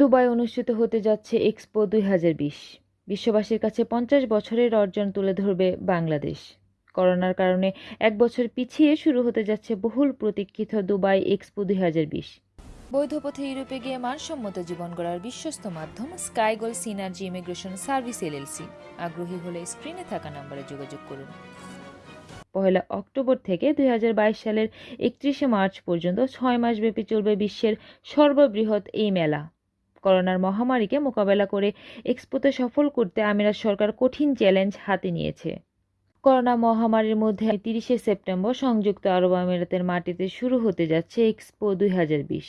Dubai অনুষ্ঠিত হতে যাচ্ছে এক্সপো দুই হাজার বিশ। বিশ্ববাসীর কাছে পঞ্চাশ বছরের অর্জন তুলে ধরবে বাংলাদেশ। করোনার কারণে এক বছর পিছিয়ে শুরু হতে যাচ্ছে বহুল প্রতীক্ষিত দুবাই এক্সপো দুই হাজার বিশ। বৈধ পথে ইউরোপে গিয়ে মানসম্মত জীবন গড়ার বিশ্বস্ত মাধ্যম Skygoal Synergy immigration service LLC আগ্রহী হলে স্ক্রিনে থাকা নম্বরে যোগাযোগ করুন। পহেলা অক্টোবর থেকে দুই হাজার বাইশ সালের একত্রিশে মার্চ পর্যন্ত ছয় মাসব্যাপী চলবে বিশ্বের সর্ববৃহৎ এই মেলা। করোনার মহামারীকে মোকাবেলা করে এক্সপোতে সফল করতে আমিরাত সরকার কঠিন চ্যালেঞ্জ হাতে নিয়েছে। করোনা মহামারীর মধ্যে তিরিশে সেপ্টেম্বর সংযুক্ত আরব আমিরাতের মাটিতে শুরু হতে যাচ্ছে এক্সপো দুই হাজার বিশ।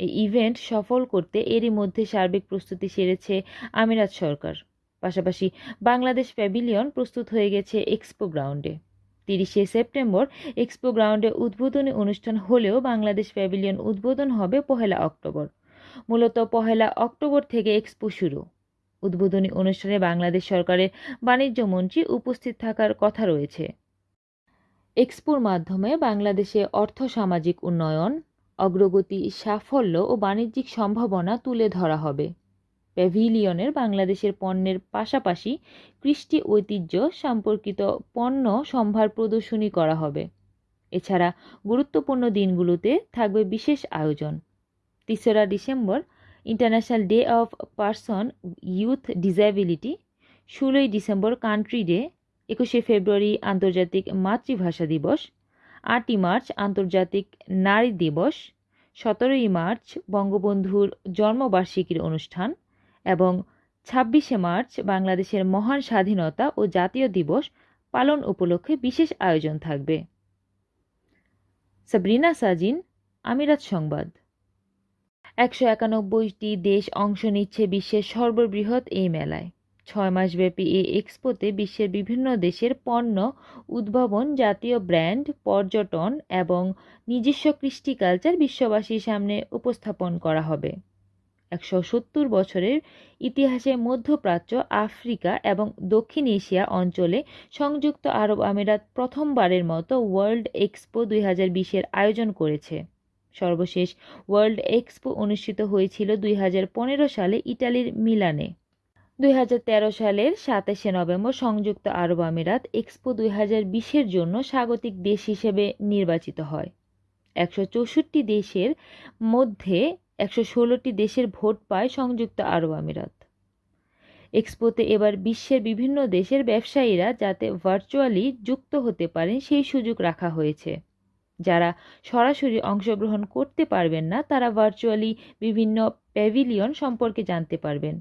এই ইভেন্ট সফল করতে এরই মধ্যে সার্বিক প্রস্তুতি সেরেছে আমিরাত সরকার। পাশাপাশি বাংলাদেশ প্যাভিলিয়ন প্রস্তুত হয়ে গেছে এক্সপো গ্রাউন্ডে। তিরিশে সেপ্টেম্বর এক্সপো গ্রাউন্ডে উদ্বোধনী অনুষ্ঠান হলেও বাংলাদেশ প্যাভিলিয়ন উদ্বোধন হবে পহেলা অক্টোবর। মূলত পহেলা অক্টোবর থেকে এক্সপো শুরু। উদ্বোধনী অনুষ্ঠানে বাংলাদেশ সরকারের বাণিজ্য মন্ত্রী উপস্থিত থাকার কথা রয়েছে। এক্সপোর মাধ্যমে বাংলাদেশে অর্থ সামাজিক উন্নয়ন, অগ্রগতি, সাফল্য ও বাণিজ্যিক সম্ভাবনা তুলে ধরা হবে। প্যাভিলিয়নের বাংলাদেশের পণ্যের পাশাপাশি কৃষ্টি ঐতিহ্য সম্পর্কিত পণ্য সম্ভার প্রদর্শনী করা হবে। এছাড়া গুরুত্বপূর্ণ দিনগুলোতে থাকবে বিশেষ আয়োজন। তেসরা December international day of person with disability ষোলোই ডিসেম্বর কান্ট্রি ডে একুশে ফেব্রুয়ারি, আন্তর্জাতিক মাতৃভাষা দিবস, আটই মার্চ, আন্তর্জাতিক নারী দিবস, সতেরোই মার্চ, বঙ্গবন্ধুর জন্মবার্ষিকীর অনুষ্ঠান এবং ছাব্বিশে মার্চ, বাংলাদেশের মহান স্বাধীনতা ও জাতীয় দিবস পালন উপলক্ষে বিশেষ আয়োজন থাকবে। সাবরিনা সাজিন, আমিরাত সংবাদ। একশো একানব্বইটি দেশ অংশ নিচ্ছে বিশ্বের সর্ববৃহৎ এই মেলায়। ছয় মাসব্যাপী এই এক্সপোতে বিশ্বের বিভিন্ন দেশের পণ্য, উদ্ভাবন, জাতীয় ব্র্যান্ড, পর্যটন এবং নিজস্ব কৃষ্টি কালচার বিশ্ববাসীর সামনে উপস্থাপন করা হবে। একশো সত্তর বছরের ইতিহাসে মধ্যপ্রাচ্য, আফ্রিকা এবং দক্ষিণ এশিয়া অঞ্চলে সংযুক্ত আরব আমিরাত প্রথমবারের মতো ওয়ার্ল্ড এক্সপো দুই হাজার বিশের আয়োজন করেছে। সর্বশেষ ওয়ার্ল্ড এক্সপো অনুষ্ঠিত হয়েছিল দুই হাজার পনেরো সালে ইটালির মিলানে। দুই হাজার তেরো সালের সাতাশে নভেম্বর সংযুক্ত আরব আমিরাত এক্সপো দুই হাজার জন্য স্বাগতিক দেশ হিসেবে নির্বাচিত হয়। একশো চৌষট্টি দেশের মধ্যে একশো ষোলোটি দেশের ভোট পায় সংযুক্ত আরব আমিরাত। এক্সপোতে এবার বিশ্বের বিভিন্ন দেশের ব্যবসায়ীরা যাতে ভার্চুয়ালি যুক্ত হতে পারেন সেই সুযোগ রাখা হয়েছে। যারা সরাসরি অংশগ্রহণ করতে পারবেন না তারা ভার্চুয়ালি বিভিন্ন প্যাভিলিয়ন সম্পর্কে জানতে পারবেন।